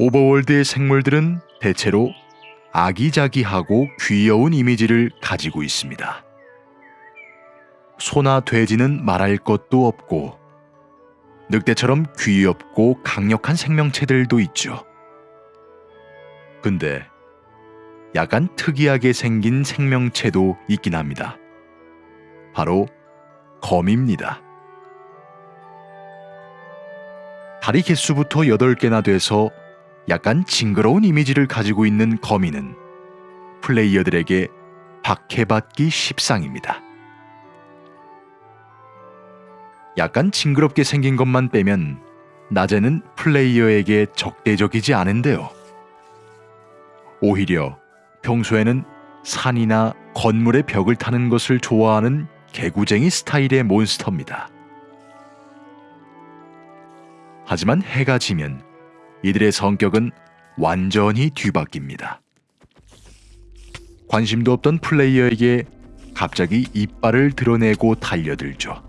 오버월드의 생물들은 대체로 아기자기하고 귀여운 이미지를 가지고 있습니다. 소나 돼지는 말할 것도 없고 늑대처럼 귀엽고 강력한 생명체들도 있죠. 근데 약간 특이하게 생긴 생명체도 있긴 합니다. 바로 거미입니다. 다리 개수부터 8개나 돼서 약간 징그러운 이미지를 가지고 있는 거미는 플레이어들에게 박해받기 십상입니다. 약간 징그럽게 생긴 것만 빼면 낮에는 플레이어에게 적대적이지 않은데요. 오히려 평소에는 산이나 건물의 벽을 타는 것을 좋아하는 개구쟁이 스타일의 몬스터입니다. 하지만 해가 지면 이들의 성격은 완전히 뒤바뀝니다. 관심도 없던 플레이어에게 갑자기 이빨을 드러내고 달려들죠.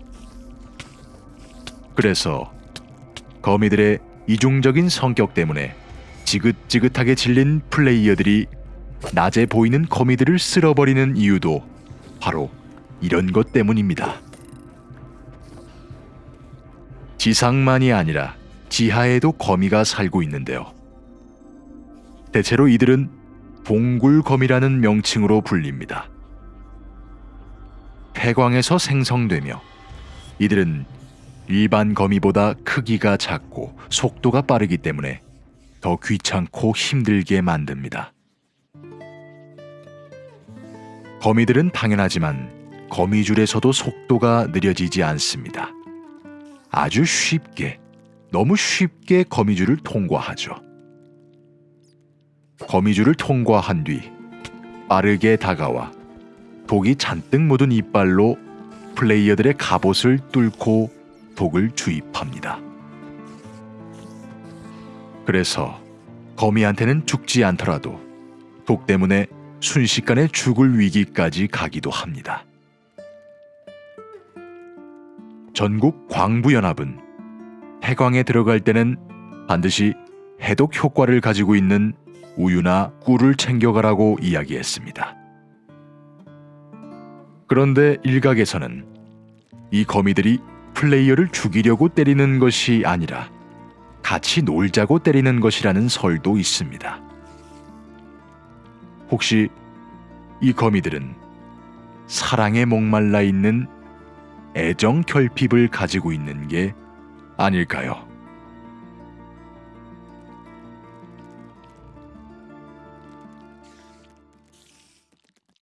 그래서 거미들의 이중적인 성격 때문에 지긋지긋하게 질린 플레이어들이 낮에 보이는 거미들을 쓸어버리는 이유도 바로 이런 것 때문입니다. 지상만이 아니라 지하에도 거미가 살고 있는데요. 대체로 이들은 봉굴거미라는 명칭으로 불립니다. 폐광에서 생성되며 이들은 일반 거미보다 크기가 작고 속도가 빠르기 때문에 더 귀찮고 힘들게 만듭니다. 거미들은 당연하지만 거미줄에서도 속도가 느려지지 않습니다. 아주 쉽게, 너무 쉽게 거미줄을 통과하죠. 거미줄을 통과한 뒤 빠르게 다가와 독이 잔뜩 묻은 이빨로 플레이어들의 갑옷을 뚫고 독을 주입합니다. 그래서 거미한테는 죽지 않더라도 독 때문에 순식간에 죽을 위기까지 가기도 합니다. 전국 광부연합은 해광에 들어갈 때는 반드시 해독 효과를 가지고 있는 우유나 꿀을 챙겨가라고 이야기했습니다. 그런데 일각에서는 이 거미들이 플레이어를 죽이려고 때리는 것이 아니라 같이 놀자고 때리는 것이라는 설도 있습니다. 혹시 이 거미들은 사랑에 목말라 있는 애정 결핍을 가지고 있는 게 아닐까요?